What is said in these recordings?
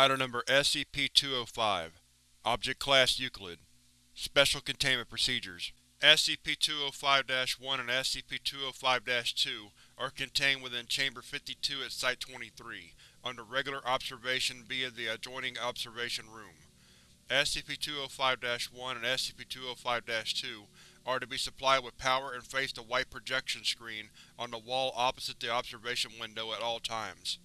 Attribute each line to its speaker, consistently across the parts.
Speaker 1: Item Number SCP-205 Object Class Euclid Special Containment Procedures SCP-205-1 and SCP-205-2 are contained within Chamber 52 at Site-23, under regular observation via the adjoining Observation Room. SCP-205-1 and SCP-205-2 are to be supplied with power and face the white projection screen on the wall opposite the observation window at all times.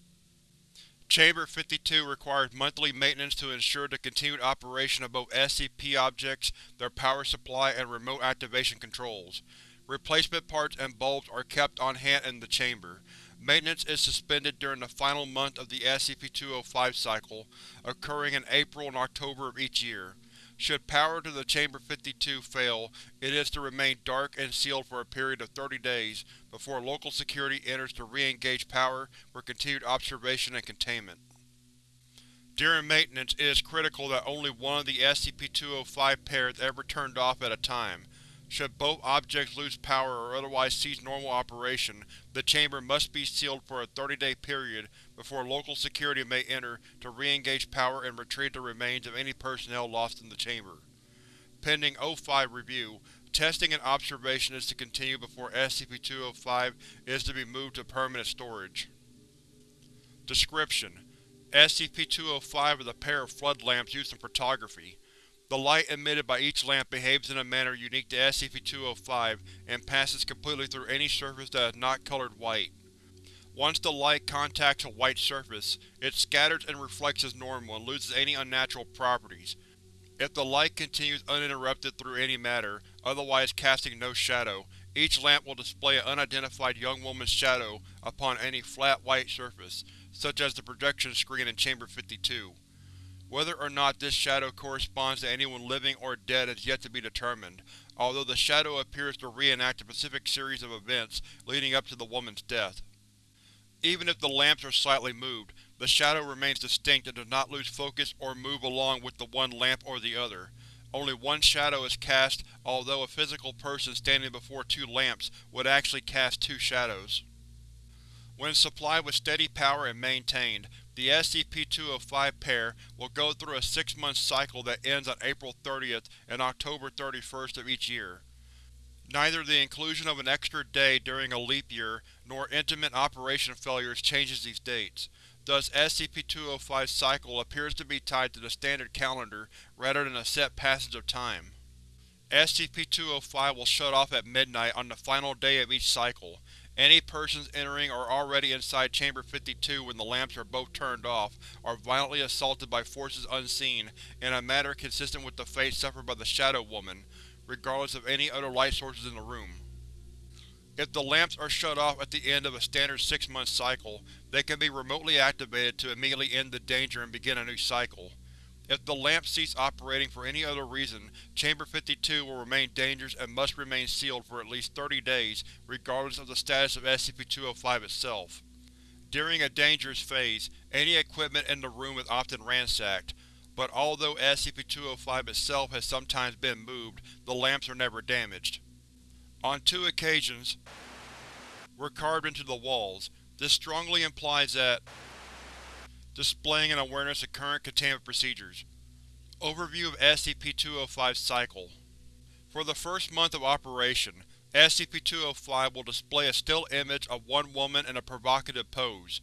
Speaker 1: Chamber 52 requires monthly maintenance to ensure the continued operation of both SCP objects, their power supply, and remote activation controls. Replacement parts and bulbs are kept on hand in the chamber. Maintenance is suspended during the final month of the SCP-205 cycle, occurring in April and October of each year. Should power to the Chamber 52 fail, it is to remain dark and sealed for a period of 30 days before local security enters to re-engage power for continued observation and containment. During maintenance, it is critical that only one of the SCP-205 pairs ever turned off at a time. Should both objects lose power or otherwise cease normal operation, the chamber must be sealed for a 30-day period before local security may enter to re-engage power and retrieve the remains of any personnel lost in the chamber. Pending O5 review, testing and observation is to continue before SCP-205 is to be moved to permanent storage. Description: SCP-205 is a pair of flood lamps used in photography. The light emitted by each lamp behaves in a manner unique to SCP-205 and passes completely through any surface that is not colored white. Once the light contacts a white surface, it scatters and reflects as normal and loses any unnatural properties. If the light continues uninterrupted through any matter, otherwise casting no shadow, each lamp will display an unidentified young woman's shadow upon any flat white surface, such as the projection screen in Chamber 52. Whether or not this shadow corresponds to anyone living or dead is yet to be determined, although the shadow appears to reenact a specific series of events leading up to the woman's death. Even if the lamps are slightly moved, the shadow remains distinct and does not lose focus or move along with the one lamp or the other. Only one shadow is cast, although a physical person standing before two lamps would actually cast two shadows. When supplied with steady power and maintained, the SCP-205 pair will go through a six-month cycle that ends on April 30th and October 31st of each year. Neither the inclusion of an extra day during a leap year nor intermittent operation failures changes these dates. Thus SCP-205's cycle appears to be tied to the standard calendar rather than a set passage of time. SCP-205 will shut off at midnight on the final day of each cycle. Any persons entering or already inside Chamber 52 when the lamps are both turned off are violently assaulted by forces unseen in a manner consistent with the fate suffered by the Shadow Woman, regardless of any other light sources in the room. If the lamps are shut off at the end of a standard six-month cycle, they can be remotely activated to immediately end the danger and begin a new cycle. If the lamps cease operating for any other reason, Chamber 52 will remain dangerous and must remain sealed for at least 30 days regardless of the status of SCP-205 itself. During a dangerous phase, any equipment in the room is often ransacked, but although SCP-205 itself has sometimes been moved, the lamps are never damaged. On two occasions were carved into the walls. This strongly implies that displaying an awareness of current containment procedures. Overview of SCP-205's cycle For the first month of operation, SCP-205 will display a still image of one woman in a provocative pose.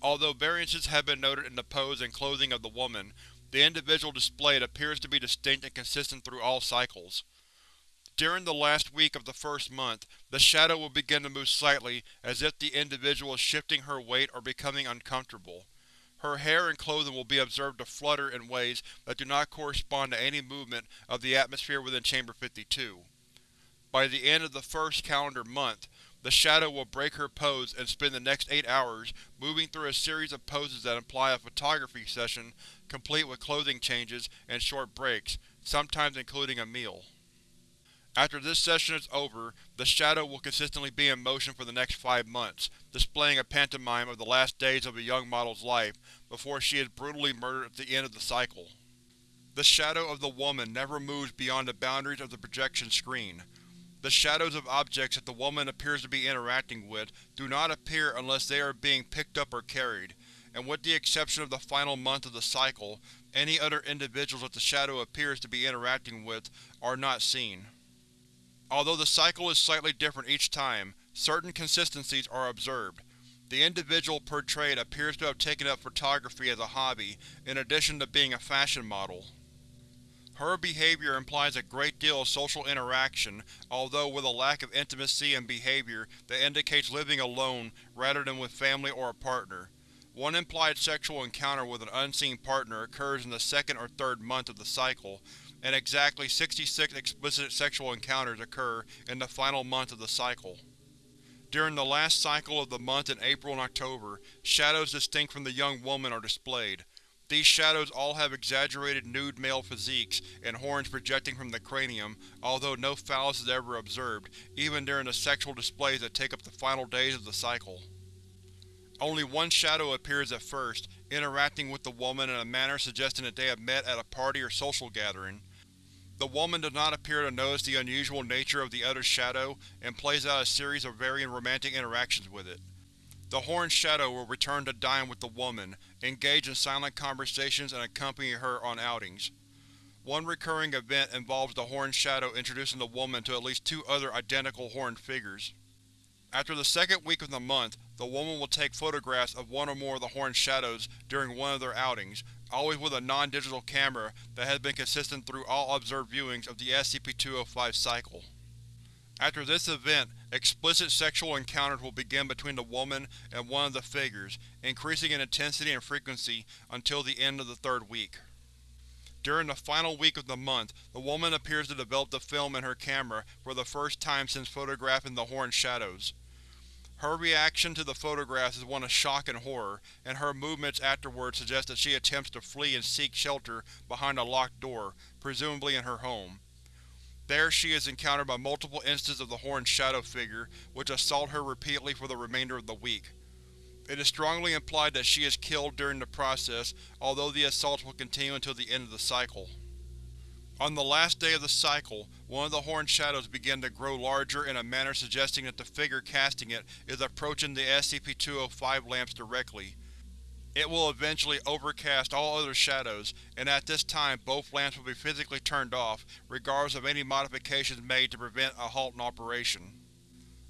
Speaker 1: Although variances have been noted in the pose and clothing of the woman, the individual displayed appears to be distinct and consistent through all cycles. During the last week of the first month, the shadow will begin to move slightly as if the individual is shifting her weight or becoming uncomfortable. Her hair and clothing will be observed to flutter in ways that do not correspond to any movement of the atmosphere within Chamber 52. By the end of the first calendar month, the Shadow will break her pose and spend the next eight hours moving through a series of poses that imply a photography session complete with clothing changes and short breaks, sometimes including a meal. After this session is over, the Shadow will consistently be in motion for the next five months, displaying a pantomime of the last days of a young model's life before she is brutally murdered at the end of the cycle. The shadow of the woman never moves beyond the boundaries of the projection screen. The shadows of objects that the woman appears to be interacting with do not appear unless they are being picked up or carried. and with the exception of the final month of the cycle, any other individuals that the Shadow appears to be interacting with are not seen. Although the cycle is slightly different each time, certain consistencies are observed. The individual portrayed appears to have taken up photography as a hobby, in addition to being a fashion model. Her behavior implies a great deal of social interaction, although with a lack of intimacy and behavior that indicates living alone rather than with family or a partner. One implied sexual encounter with an unseen partner occurs in the second or third month of the cycle, and exactly 66 explicit sexual encounters occur in the final month of the cycle. During the last cycle of the month in April and October, shadows distinct from the young woman are displayed, these shadows all have exaggerated nude male physiques and horns projecting from the cranium, although no phallus is ever observed, even during the sexual displays that take up the final days of the cycle. Only one shadow appears at first, interacting with the woman in a manner suggesting that they have met at a party or social gathering. The woman does not appear to notice the unusual nature of the other shadow, and plays out a series of varying romantic interactions with it. The Horned Shadow will return to dine with the woman, engage in silent conversations and accompany her on outings. One recurring event involves the Horned Shadow introducing the woman to at least two other identical horned figures. After the second week of the month, the woman will take photographs of one or more of the Horned Shadows during one of their outings, always with a non-digital camera that has been consistent through all observed viewings of the SCP-205 cycle. After this event, explicit sexual encounters will begin between the woman and one of the figures, increasing in intensity and frequency until the end of the third week. During the final week of the month, the woman appears to develop the film in her camera for the first time since photographing the Horned Shadows. Her reaction to the photographs is one of shock and horror, and her movements afterwards suggest that she attempts to flee and seek shelter behind a locked door, presumably in her home. There she is encountered by multiple instances of the Horned Shadow figure, which assault her repeatedly for the remainder of the week. It is strongly implied that she is killed during the process, although the assaults will continue until the end of the cycle. On the last day of the cycle, one of the Horned Shadows began to grow larger in a manner suggesting that the figure casting it is approaching the SCP-205 lamps directly. It will eventually overcast all other shadows, and at this time both lamps will be physically turned off, regardless of any modifications made to prevent a halt in operation.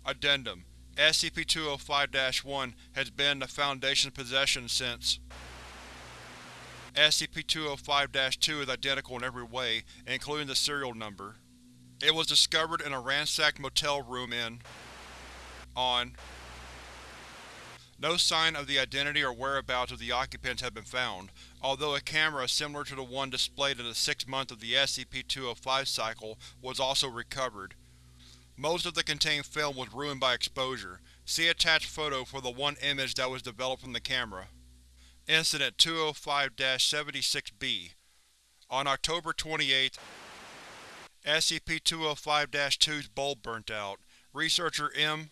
Speaker 1: Addendum: SCP-205-1 has been in the Foundation's possession since SCP-205-2 is identical in every way, including the serial number. It was discovered in a ransacked motel room in on no sign of the identity or whereabouts of the occupants have been found, although a camera similar to the one displayed in the sixth month of the SCP-205 cycle was also recovered. Most of the contained film was ruined by exposure. See attached photo for the one image that was developed from the camera. Incident 205-76-B On October 28, SCP-205-2's bulb burnt out. Researcher M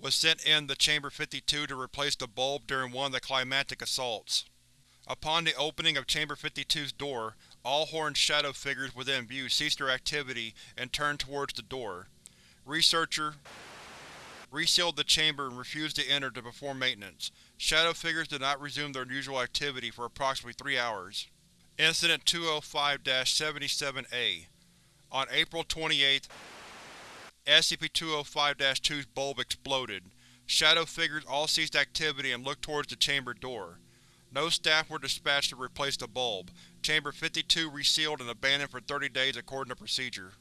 Speaker 1: was sent in the Chamber 52 to replace the bulb during one of the climactic assaults. Upon the opening of Chamber 52's door, all Horned Shadow figures within view ceased their activity and turned towards the door. Researcher resealed the chamber and refused to enter to perform maintenance. Shadow figures did not resume their usual activity for approximately three hours. Incident 205-77-A On April 28, SCP-205-2's bulb exploded. Shadow figures all ceased activity and looked towards the chamber door. No staff were dispatched to replace the bulb. Chamber 52 resealed and abandoned for 30 days according to procedure.